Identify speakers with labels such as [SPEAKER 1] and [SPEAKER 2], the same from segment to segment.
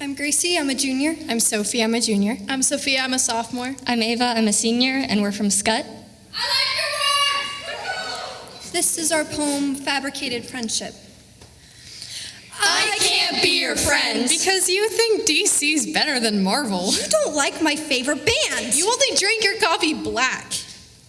[SPEAKER 1] Gracie, I'm a junior.
[SPEAKER 2] I'm Sophie, I'm a junior.
[SPEAKER 3] I'm Sophia, I'm a sophomore.
[SPEAKER 4] I'm Ava, I'm a senior, and we're from Scut. Scott.
[SPEAKER 1] This is our poem, Fabricated Friendship.
[SPEAKER 2] I can't be your friend. Because you think DC's better than Marvel.
[SPEAKER 1] You don't like my favorite band.
[SPEAKER 3] You only drink your coffee black.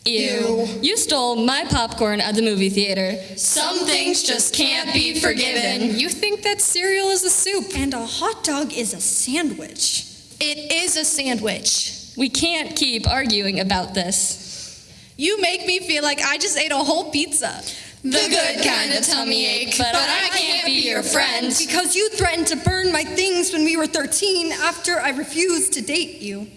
[SPEAKER 4] Ew. You stole my popcorn at the movie theater.
[SPEAKER 2] Some things just can't be forgiven. You think that cereal is a soup.
[SPEAKER 1] And a hot dog is a sandwich.
[SPEAKER 3] It is a sandwich.
[SPEAKER 4] We can't keep arguing about this.
[SPEAKER 3] You make me feel like I just ate a whole pizza.
[SPEAKER 2] The good kind of tummy ache. But, I can't be your friend.
[SPEAKER 1] Because you threatened to burn my things when we were 13 after I refused to date you.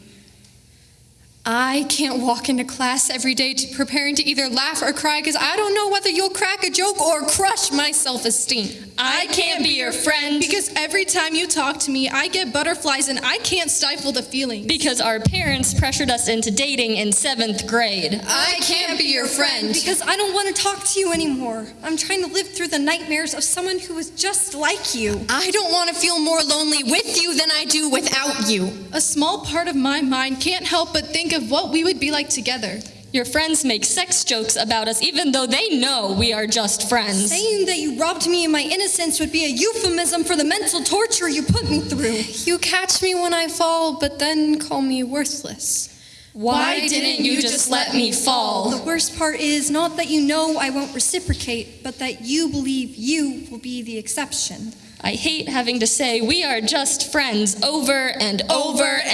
[SPEAKER 2] I can't walk into class every day to preparing to either laugh or cry because I don't know whether you'll crack a joke or crush my self esteem.
[SPEAKER 4] I can't be your friend
[SPEAKER 3] Because every time you talk to me, I get butterflies and I can't stifle the feeling.
[SPEAKER 4] because our parents pressured us into dating in seventh grade.
[SPEAKER 2] I can't be your friend.
[SPEAKER 1] Because I don't want to talk to you anymore. I'm trying to live through the nightmares of someone who is just like you.
[SPEAKER 2] I don't want to feel more lonely with you than I do without you.
[SPEAKER 3] A small part of my mind can't help but think of what we would be like together.
[SPEAKER 4] Your friends make sex jokes about us even though they know we are just friends.
[SPEAKER 1] Saying that you robbed me of my innocence would be a euphemism for the mental torture you put me through.
[SPEAKER 2] You catch me when I fall, but then call me worthless.
[SPEAKER 4] Why didn't you just let me fall?
[SPEAKER 1] The worst part is not that you know I won't reciprocate, but that you believe you will be the exception.
[SPEAKER 4] I hate having to say we are just friends over and over and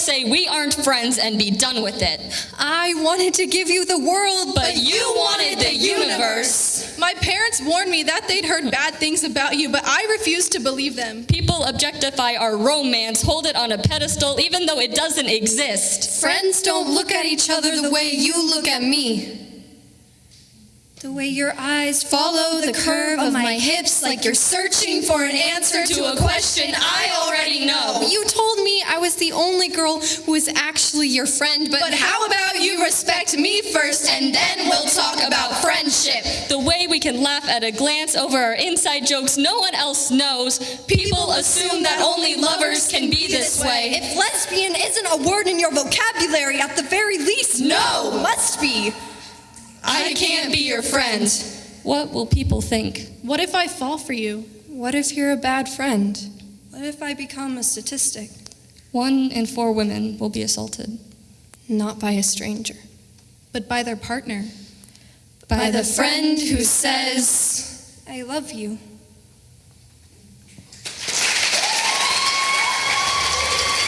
[SPEAKER 4] say we aren't friends and be done with it.
[SPEAKER 2] I wanted to give you the world,
[SPEAKER 4] But you wanted the universe.
[SPEAKER 3] My parents warned me that they'd heard bad things about you, but I refused to believe them.
[SPEAKER 4] People objectify our romance, hold it on a pedestal even though it doesn't exist.
[SPEAKER 2] Friends don't look at each other the way you look at me.
[SPEAKER 1] The way your eyes
[SPEAKER 2] Follow the curve of my hips like you're searching for an answer to a question I the only girl who is actually your friend, but,
[SPEAKER 3] But how about you respect me first and then we'll talk about friendship?
[SPEAKER 4] The way we can laugh at a glance over our inside jokes no one else knows. People assume that only lovers can be this way.
[SPEAKER 1] If lesbian isn't a word in your vocabulary, at the very least,
[SPEAKER 2] No.
[SPEAKER 1] must be.
[SPEAKER 2] I can't be your friend.
[SPEAKER 4] What will people think?
[SPEAKER 3] What if I fall for you?
[SPEAKER 2] What if you're a bad friend?
[SPEAKER 1] What if I become a statistic?
[SPEAKER 4] One in four women will be assaulted.
[SPEAKER 2] Not by a stranger.
[SPEAKER 3] But by their partner.
[SPEAKER 2] By, the friend who says,
[SPEAKER 1] I love you.